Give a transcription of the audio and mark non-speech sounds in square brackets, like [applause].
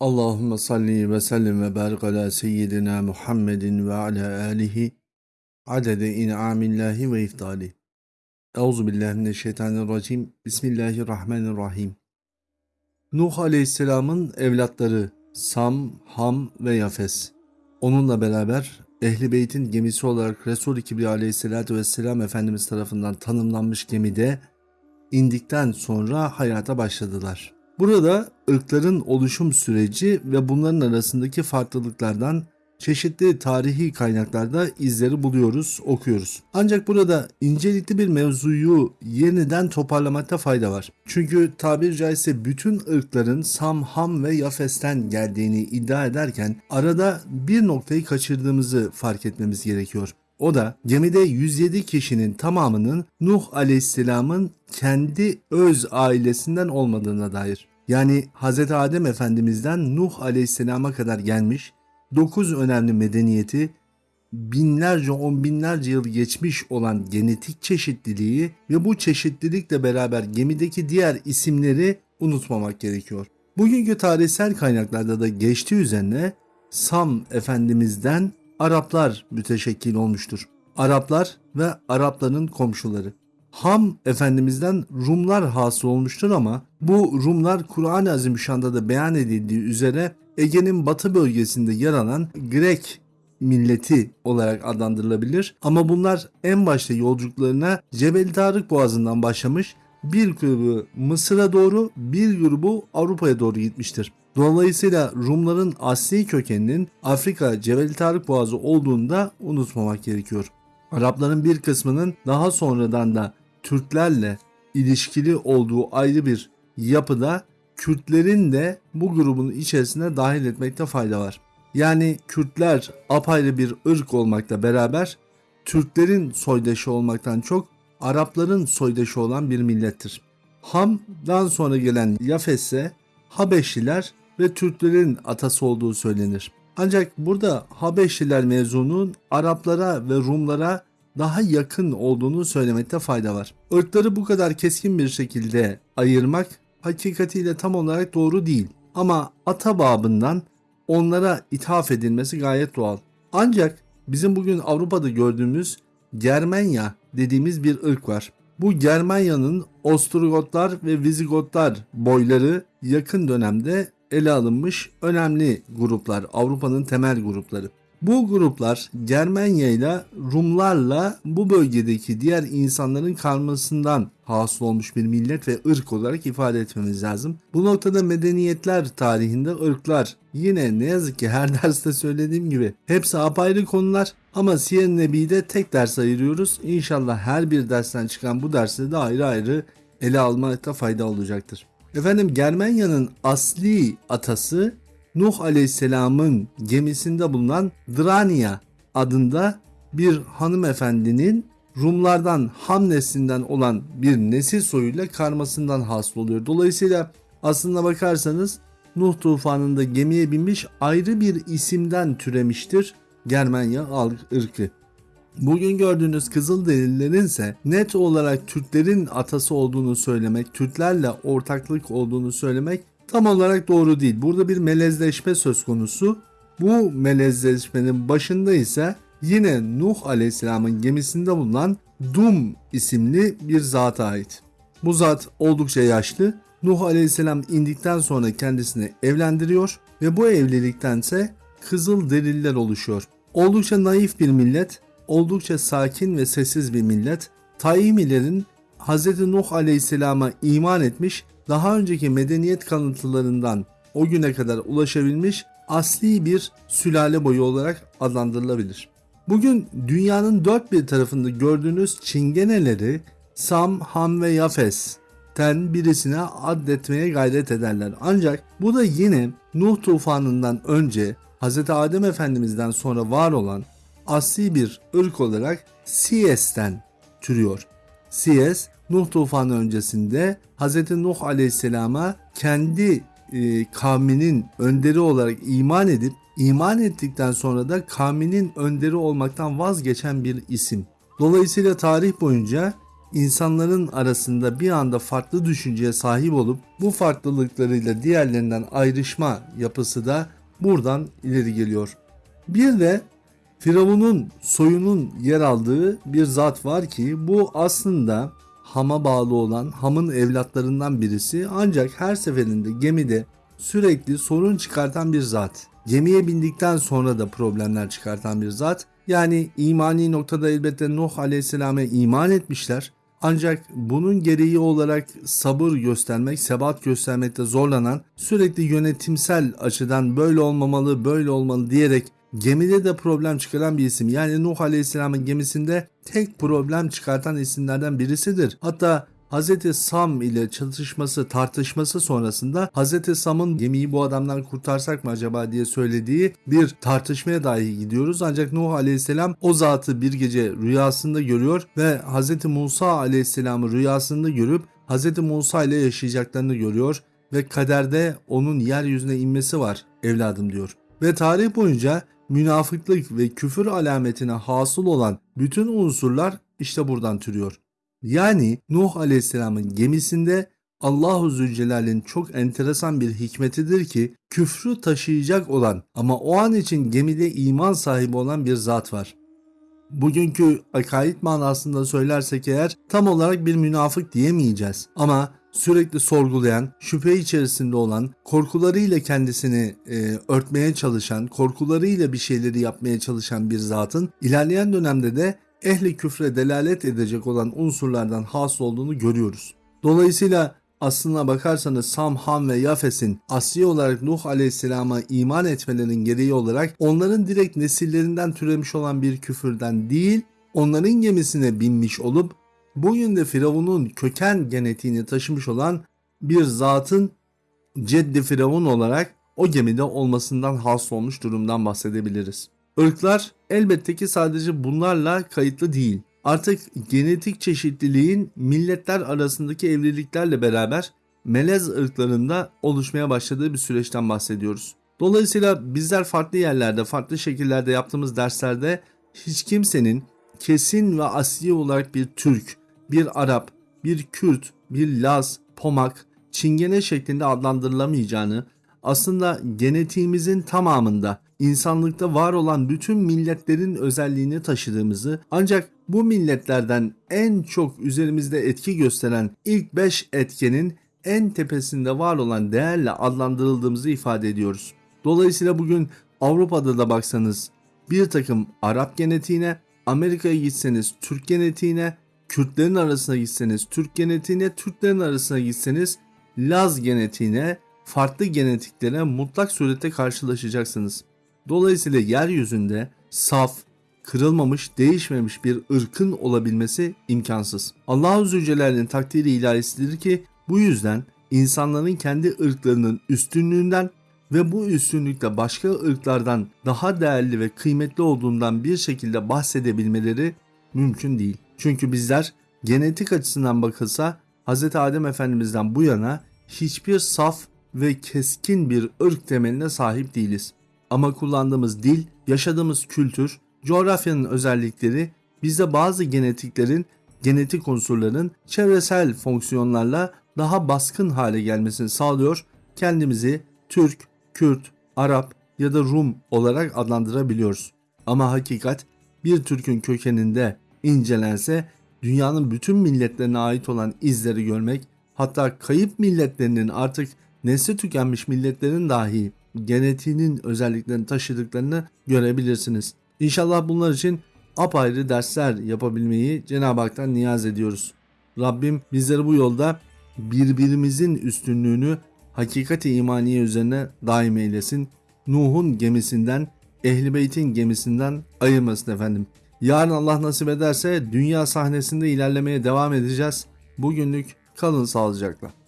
Allahümme salli ve sellim ve barik ala seyyidina Muhammedin ve ala alihi adede in'amillahi ve iftali. Euzu billahi mineşşeytanirracim. Bismillahirrahmanirrahim. Nuh Aleyhisselam'ın evlatları Sam, Ham ve Yafes. Onunla beraber Ehli Beyt'in gemisi olarak Resul-i Kibriya Aleyhisselatü Vesselam Efendimiz tarafından tanımlanmış gemide indikten sonra hayata başladılar. Burada ırkların oluşum süreci ve bunların arasındaki farklılıklardan çeşitli tarihi kaynaklarda izleri buluyoruz, okuyoruz. Ancak burada incelikli bir mevzuyu yeniden toparlamakta fayda var. Çünkü tabir caizse bütün ırkların Sam, Ham ve Yafes'ten geldiğini iddia ederken arada bir noktayı kaçırdığımızı fark etmemiz gerekiyor. O da gemide 107 kişinin tamamının Nuh Aleyhisselam'ın kendi öz ailesinden olmadığına dair. Yani Hz. Adem Efendimiz'den Nuh Aleyhisselam'a kadar gelmiş 9 önemli medeniyeti binlerce on binlerce yıl geçmiş olan genetik çeşitliliği ve bu çeşitlilikle beraber gemideki diğer isimleri unutmamak gerekiyor. Bugünkü tarihsel kaynaklarda da geçtiği üzerine Sam Efendimiz'den Araplar müteşekkil olmuştur. Araplar ve Arapların komşuları. Ham Efendimiz'den Rumlar hasıl olmuştur ama bu Rumlar Kur'an-ı Azimüşşan'da da beyan edildiği üzere Ege'nin batı bölgesinde yer alan Grek milleti olarak adlandırılabilir. Ama bunlar en başta yolculuklarına Cebel Tarık Boğazı'ndan başlamış bir grubu Mısır'a doğru bir grubu Avrupa'ya doğru gitmiştir. Dolayısıyla Rumların asli kökeninin Afrika Cebel Tarık Boğazı olduğunu da unutmamak gerekiyor. Arapların bir kısmının daha sonradan da Türklerle ilişkili olduğu ayrı bir yapıda Kürtlerin de bu grubun içerisine dahil etmekte fayda var. Yani Kürtler apayrı bir ırk olmakla beraber Türklerin soydaşı olmaktan çok Arapların soydaşı olan bir millettir. Ham'dan sonra gelen Yafes'e Habeşliler ve Türklerin atası olduğu söylenir. Ancak burada Habeşliler mevzunun Araplara ve Rumlara daha yakın olduğunu söylemekte fayda var. Irkları bu kadar keskin bir şekilde ayırmak hakikatiyle tam olarak doğru değil. Ama ata babından onlara ithaf edilmesi gayet doğal. Ancak bizim bugün Avrupa'da gördüğümüz Germanya dediğimiz bir ırk var. Bu Germanya'nın Ostrogotlar ve Vizigotlar boyları yakın dönemde ele alınmış önemli gruplar, Avrupa'nın temel grupları. Bu gruplar Germanya ile Rumlarla bu bölgedeki diğer insanların karmasından hasıl olmuş bir millet ve ırk olarak ifade etmemiz lazım. Bu noktada medeniyetler tarihinde ırklar yine ne yazık ki her [laughs] derste söylediğim gibi hepsi apayrı konular ama Siyer Nebi'de tek ders ayırıyoruz. İnşallah her bir dersten çıkan bu dersi de ayrı ayrı ele almakta fayda olacaktır. Efendim Germanya'nın asli atası Nuh Aleyhisselam'ın gemisinde bulunan Drania adında bir hanımefendinin Rumlardan Ham neslinden olan bir nesil soyuyla karmasından hasıl oluyor. Dolayısıyla aslında bakarsanız Nuh tufanında gemiye binmiş ayrı bir isimden türemiştir Germanya ırkı. Bugün gördüğünüz Kızılderililerin ise net olarak Türklerin atası olduğunu söylemek, Türklerle ortaklık olduğunu söylemek tam olarak doğru değil. Burada bir melezleşme söz konusu. Bu melezleşmenin başında ise yine Nuh Aleyhisselam'ın gemisinde bulunan Dum isimli bir zata ait. Bu zat oldukça yaşlı. Nuh Aleyhisselam indikten sonra kendisini evlendiriyor ve bu evliliktense kızıl deliller oluşuyor. Oldukça naif bir millet, oldukça sakin ve sessiz bir millet. Taimilerin Hz. Nuh Aleyhisselam'a iman etmiş daha önceki medeniyet kanıtlarından o güne kadar ulaşabilmiş asli bir sülale boyu olarak adlandırılabilir. Bugün dünyanın dört bir tarafında gördüğünüz çingeneleri Sam, Ham ve Yafes'ten birisine addetmeye gayret ederler. Ancak bu da yine Nuh tufanından önce Hz. Adem Efendimiz'den sonra var olan asli bir ırk olarak Siyes'ten türüyor. Siyes Nuh tufanı öncesinde Hz. Nuh aleyhisselama kendi e, kavminin önderi olarak iman edip iman ettikten sonra da kavminin önderi olmaktan vazgeçen bir isim. Dolayısıyla tarih boyunca insanların arasında bir anda farklı düşünceye sahip olup bu farklılıklarıyla diğerlerinden ayrışma yapısı da buradan ileri geliyor. Bir de Firavun'un soyunun yer aldığı bir zat var ki bu aslında Ham'a bağlı olan Ham'ın evlatlarından birisi ancak her seferinde gemide sürekli sorun çıkartan bir zat. Gemiye bindikten sonra da problemler çıkartan bir zat. Yani imani noktada elbette Nuh Aleyhisselam'a iman etmişler. Ancak bunun gereği olarak sabır göstermek, sebat göstermekte zorlanan, sürekli yönetimsel açıdan böyle olmamalı, böyle olmalı diyerek gemide de problem çıkaran bir isim. Yani Nuh Aleyhisselam'ın gemisinde tek problem çıkartan isimlerden birisidir. Hatta Hz. Sam ile çatışması, tartışması sonrasında Hz. Sam'ın gemiyi bu adamdan kurtarsak mı acaba diye söylediği bir tartışmaya dahi gidiyoruz. Ancak Nuh Aleyhisselam o zatı bir gece rüyasında görüyor ve Hz. Musa Aleyhisselam'ı rüyasında görüp Hz. Musa ile yaşayacaklarını görüyor ve kaderde onun yeryüzüne inmesi var evladım diyor. Ve tarih boyunca münafıklık ve küfür alametine hasıl olan bütün unsurlar işte buradan türüyor. Yani Nuh Aleyhisselam'ın gemisinde Allahu Zülcelal'in çok enteresan bir hikmetidir ki küfrü taşıyacak olan ama o an için gemide iman sahibi olan bir zat var. Bugünkü akaid manasında söylersek eğer tam olarak bir münafık diyemeyeceğiz. Ama sürekli sorgulayan, şüphe içerisinde olan, korkularıyla kendisini e, örtmeye çalışan, korkularıyla bir şeyleri yapmaya çalışan bir zatın ilerleyen dönemde de ehli küfre delalet edecek olan unsurlardan hasıl olduğunu görüyoruz. Dolayısıyla aslına bakarsanız Sam, Ham ve Yafes'in asli olarak Nuh Aleyhisselam'a iman etmelerinin gereği olarak onların direkt nesillerinden türemiş olan bir küfürden değil, onların gemisine binmiş olup bugün de Firavun'un köken genetiğini taşımış olan bir zatın Ceddi Firavun olarak o gemide olmasından hasıl olmuş durumdan bahsedebiliriz. Irklar elbette ki sadece bunlarla kayıtlı değil. Artık genetik çeşitliliğin milletler arasındaki evliliklerle beraber melez ırklarında oluşmaya başladığı bir süreçten bahsediyoruz. Dolayısıyla bizler farklı yerlerde, farklı şekillerde yaptığımız derslerde hiç kimsenin kesin ve asli olarak bir Türk, bir Arap, bir Kürt, bir Laz, Pomak, Çingene şeklinde adlandırılamayacağını, aslında genetiğimizin tamamında insanlıkta var olan bütün milletlerin özelliğini taşıdığımızı ancak bu milletlerden en çok üzerimizde etki gösteren ilk 5 etkenin en tepesinde var olan değerle adlandırıldığımızı ifade ediyoruz. Dolayısıyla bugün Avrupa'da da baksanız bir takım Arap genetiğine, Amerika'ya gitseniz Türk genetiğine, Kürtlerin arasına gitseniz Türk genetiğine, Türklerin arasına gitseniz Laz genetiğine, farklı genetiklere mutlak surette karşılaşacaksınız. Dolayısıyla yeryüzünde saf, kırılmamış, değişmemiş bir ırkın olabilmesi imkansız. Allahu Zülcelal'in takdiri ilahisidir ki bu yüzden insanların kendi ırklarının üstünlüğünden ve bu üstünlükte başka ırklardan daha değerli ve kıymetli olduğundan bir şekilde bahsedebilmeleri mümkün değil. Çünkü bizler genetik açısından bakılsa Hz. Adem Efendimiz'den bu yana hiçbir saf ve keskin bir ırk temeline sahip değiliz. Ama kullandığımız dil, yaşadığımız kültür, coğrafyanın özellikleri bizde bazı genetiklerin, genetik unsurların çevresel fonksiyonlarla daha baskın hale gelmesini sağlıyor. Kendimizi Türk, Kürt, Arap ya da Rum olarak adlandırabiliyoruz. Ama hakikat bir Türk'ün kökeninde incelense dünyanın bütün milletlerine ait olan izleri görmek hatta kayıp milletlerinin artık nesli tükenmiş milletlerin dahi genetiğinin özelliklerini taşıdıklarını görebilirsiniz. İnşallah bunlar için apayrı dersler yapabilmeyi Cenab-ı Hak'tan niyaz ediyoruz. Rabbim bizleri bu yolda birbirimizin üstünlüğünü hakikati imaniye üzerine daim eylesin. Nuh'un gemisinden, Ehli Beyt'in gemisinden ayırmasın efendim. Yarın Allah nasip ederse dünya sahnesinde ilerlemeye devam edeceğiz. Bugünlük kalın sağlıcakla.